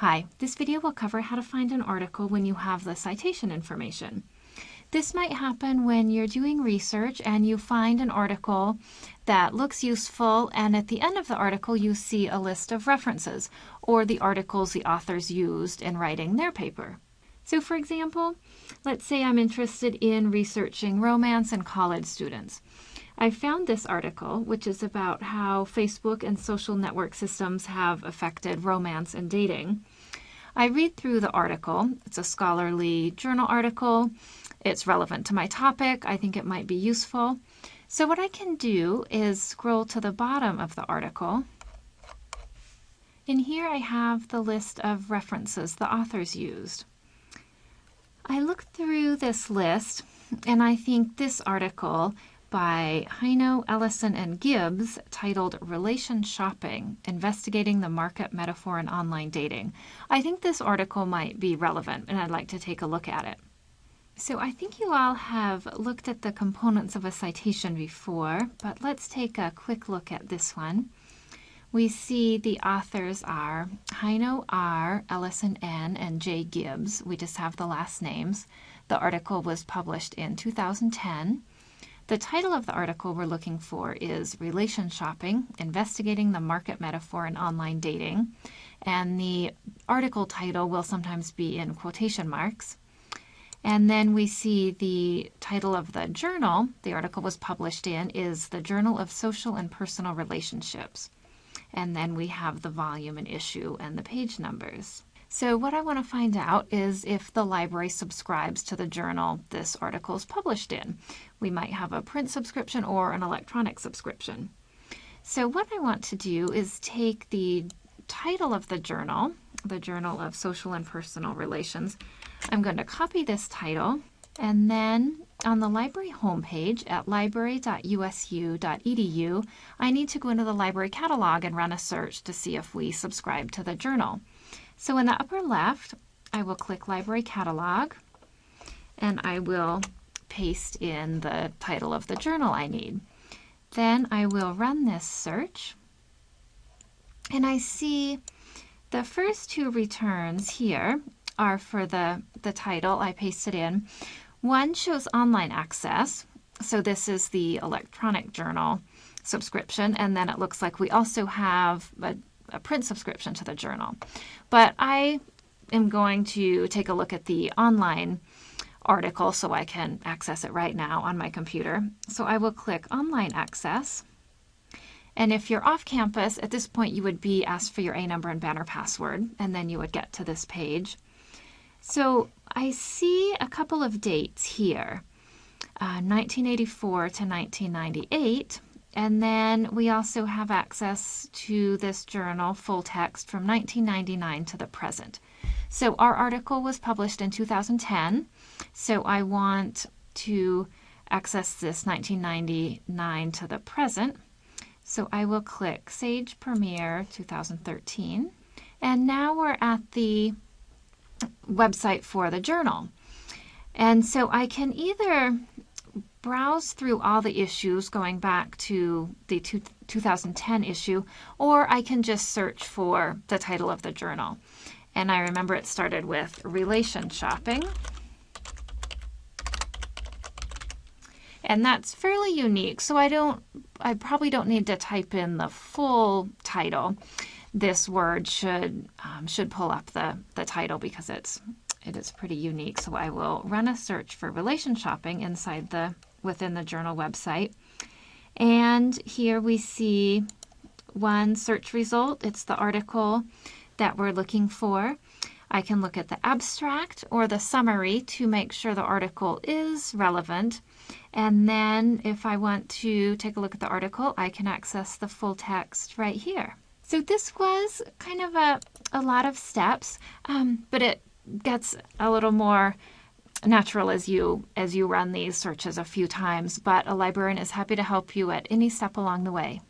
Hi, this video will cover how to find an article when you have the citation information. This might happen when you're doing research and you find an article that looks useful and at the end of the article you see a list of references or the articles the authors used in writing their paper. So for example, let's say I'm interested in researching romance in college students. I found this article, which is about how Facebook and social network systems have affected romance and dating. I read through the article. It's a scholarly journal article. It's relevant to my topic. I think it might be useful. So what I can do is scroll to the bottom of the article. In here I have the list of references the authors used. I look through this list and I think this article by Heino, Ellison, and Gibbs titled Relation Shopping Investigating the Market Metaphor in Online Dating. I think this article might be relevant and I'd like to take a look at it. So I think you all have looked at the components of a citation before, but let's take a quick look at this one. We see the authors are Heino R., Ellison N., and J. Gibbs. We just have the last names. The article was published in 2010. The title of the article we're looking for is Relation Shopping, Investigating the Market Metaphor in Online Dating. And the article title will sometimes be in quotation marks. And then we see the title of the journal the article was published in is the Journal of Social and Personal Relationships. And then we have the volume and issue and the page numbers. So what I want to find out is if the library subscribes to the journal this article is published in. We might have a print subscription or an electronic subscription. So what I want to do is take the title of the journal, the Journal of Social and Personal Relations. I'm going to copy this title and then on the library homepage at library.usu.edu, I need to go into the library catalog and run a search to see if we subscribe to the journal. So in the upper left, I will click Library Catalog, and I will paste in the title of the journal I need. Then I will run this search, and I see the first two returns here are for the, the title I pasted in. One shows online access, so this is the electronic journal subscription, and then it looks like we also have a a print subscription to the journal. But I am going to take a look at the online article so I can access it right now on my computer. So I will click Online Access. And if you're off campus, at this point you would be asked for your A number and banner password, and then you would get to this page. So I see a couple of dates here, uh, 1984 to 1998. And then we also have access to this journal, full text, from 1999 to the present. So our article was published in 2010, so I want to access this 1999 to the present. So I will click Sage Premier 2013. And now we're at the website for the journal. And so I can either browse through all the issues going back to the two, 2010 issue, or I can just search for the title of the journal. And I remember it started with relation shopping. And that's fairly unique, so I don't, I probably don't need to type in the full title. This word should um, should pull up the, the title because it's it is pretty unique. So I will run a search for relation shopping inside the within the journal website. And here we see one search result. It's the article that we're looking for. I can look at the abstract or the summary to make sure the article is relevant. And then if I want to take a look at the article, I can access the full text right here. So this was kind of a, a lot of steps, um, but it gets a little more natural as you as you run these searches a few times, but a librarian is happy to help you at any step along the way.